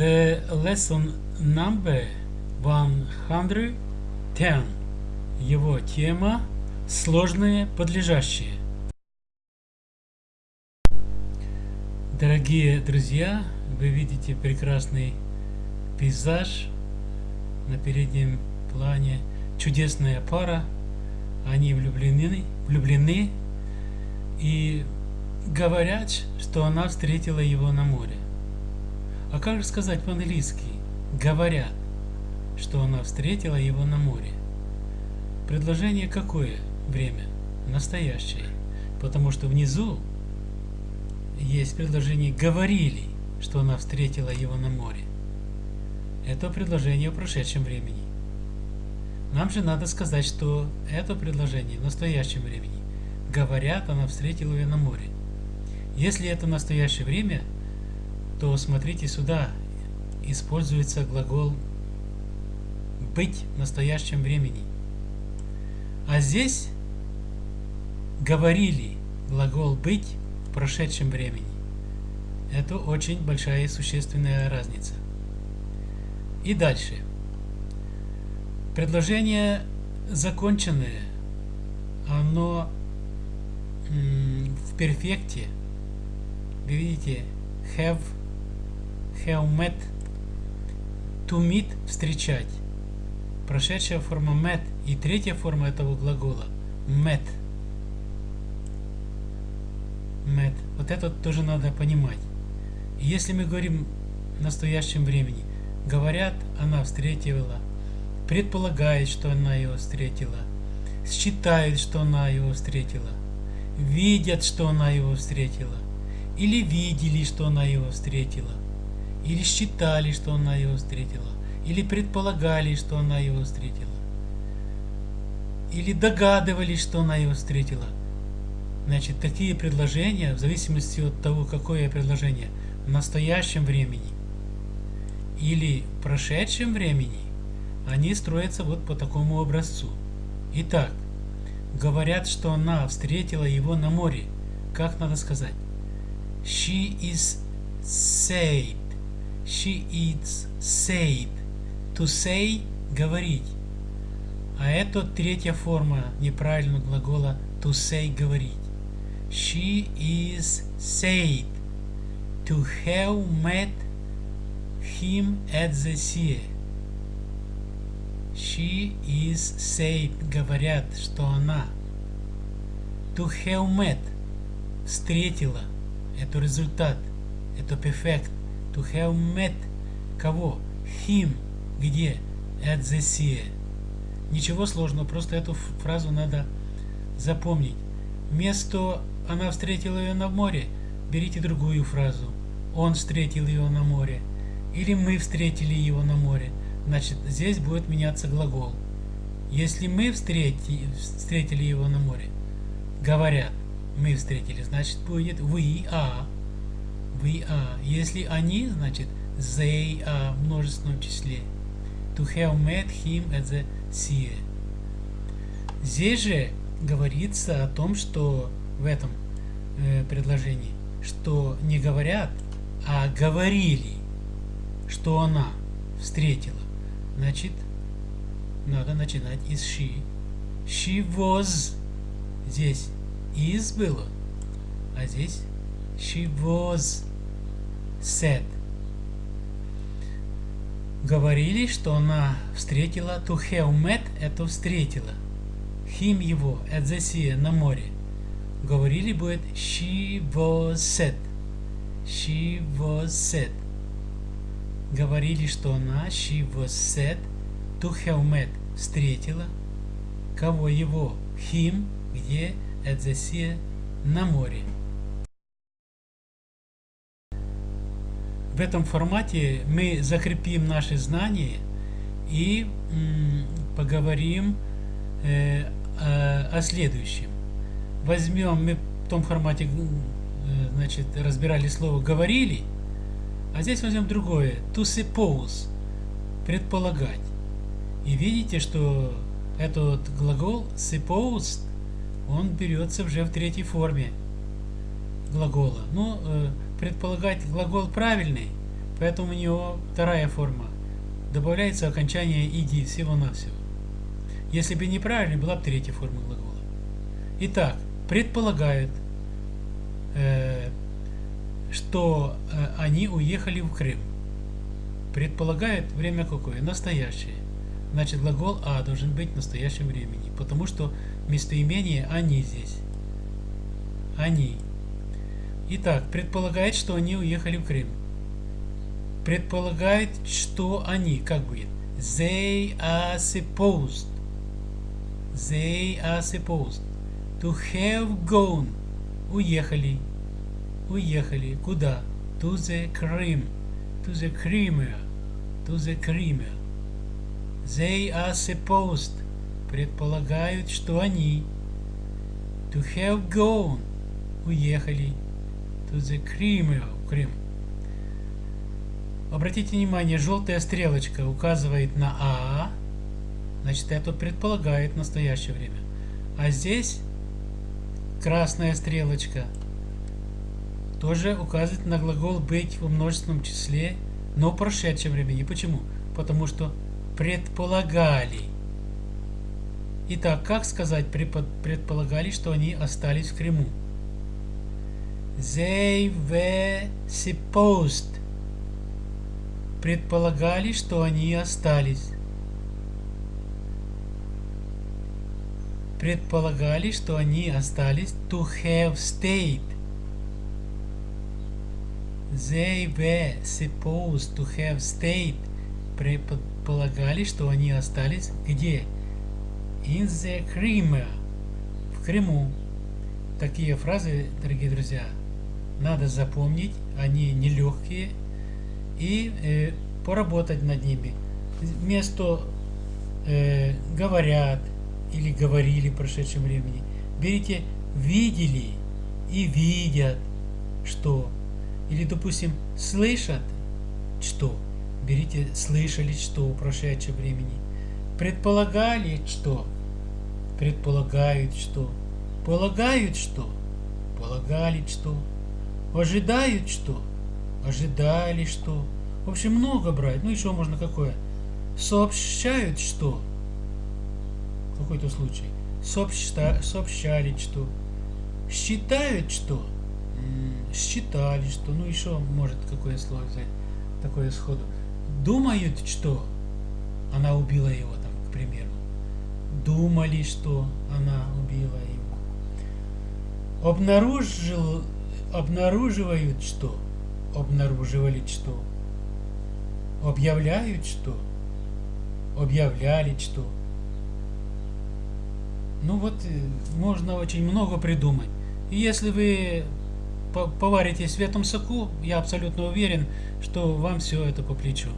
The lesson number 110. Его тема сложные подлежащие. Дорогие друзья, вы видите прекрасный пейзаж на переднем плане. Чудесная пара. Они влюблены, влюблены и говорят, что она встретила его на море. А как же сказать по-английски? Говорят, что она встретила его на море. Предложение какое время? Настоящее. Потому что внизу есть предложение «говорили», что она встретила его на море. Это предложение в прошедшем времени. Нам же надо сказать, что это предложение в настоящем времени. Говорят, она встретила ее на море. Если это настоящее время, то смотрите сюда. Используется глагол «быть» в настоящем времени. А здесь говорили глагол «быть» в прошедшем времени. Это очень большая и существенная разница. И дальше. Предложение законченное, оно в перфекте. Вы видите, have, have met, to meet, встречать. Прошедшая форма met и третья форма этого глагола met. Met. Вот это тоже надо понимать. И если мы говорим в настоящем времени, говорят, она встретила, предполагает, что она его встретила, считает, что она его встретила, видят, что она его встретила, или видели, что она его встретила, или считали, что она его встретила, или предполагали, что она его встретила, или догадывались, что она его встретила. Значит, такие предложения, в зависимости от того, какое предложение, в настоящем времени или в прошедшем времени, они строятся вот по такому образцу. Итак, говорят, что она встретила его на море. Как надо сказать? She is said. She is said. To say – говорить. А это третья форма неправильного глагола to say – говорить. She is said to have met him at the sea. She is said, говорят, что она. To have met, встретила. Это результат. Это perfect. To have met, кого? Him, где? At the sea. Ничего сложного, просто эту фразу надо запомнить. Вместо «она встретила ее на море» берите другую фразу. Он встретил ее на море. Или мы встретили его на море. Значит, здесь будет меняться глагол. Если мы встрети, встретили его на море, говорят, мы встретили, значит будет we are. We are. Если они, значит they are в множественном числе. To have met him at the sea. Здесь же говорится о том, что в этом э, предложении, что не говорят, а говорили, что она встретила. Значит, надо начинать из she. She was. Здесь is было, а здесь she was said. Говорили, что она встретила, to have met, это встретила. Him его, at the sea, на море. Говорили будет she was said. She was said говорили, что она, she was said, to have met, встретила, кого его, him, где, at the sea, на море. В этом формате мы закрепим наши знания и поговорим э, о, следующем. Возьмем, мы в том формате э, значит, разбирали слово «говорили», а здесь возьмем другое. To suppose. Предполагать. И видите, что этот глагол supposed, он берется уже в третьей форме глагола. Ну, э, предполагать глагол правильный, Поэтому у него вторая форма. Добавляется окончание иди всего-навсего. Если бы неправильно, была бы третья форма глагола. Итак, предполагают, э, что э, они уехали в Крым. Предполагает время какое? Настоящее. Значит, глагол А должен быть в настоящем времени, потому что местоимение «они» здесь. Они. Итак, предполагает, что они уехали в Крым. Предполагает, что они, как будет? They are supposed. They are supposed to have gone. Уехали. Уехали. Куда? To the Crimea. To the Crimea. To the Crimea. They are supposed. Предполагают, что они. To have gone. Уехали. To the Crimea. Крым. Обратите внимание, желтая стрелочка указывает на А. Значит, это предполагает настоящее время. А здесь красная стрелочка тоже указывает на глагол быть в множественном числе, но в прошедшем времени. Почему? Потому что предполагали. Итак, как сказать предполагали, что они остались в Крыму? They were supposed. Предполагали, что они остались. Предполагали, что они остались to have stayed. They were supposed to have stayed. Предполагали, что они остались где? In the Crimea. В Крыму. Такие фразы, дорогие друзья, надо запомнить. Они нелегкие. И э, поработать над ними. Вместо э, говорят или говорили в прошедшем времени, берите видели и видят, что или, допустим, слышат, что. Берите слышали, что в прошедшем времени. Предполагали, что. Предполагают, что. Полагают, что. Полагали, что. Ожидают, что. Ожидали, что. В общем, много брать. Ну, еще можно какое. Сообщают, что. Какой-то случай. Сообща, сообщали, что. Считают, что считали, что, ну еще может какое слово взять, такое сходу. Думают, что она убила его, там, к примеру. Думали, что она убила его. Обнаружил, обнаруживают, что обнаруживали, что объявляют, что объявляли, что. Ну вот, э, можно очень много придумать. И если вы поваритесь в этом соку, я абсолютно уверен, что вам все это по плечу.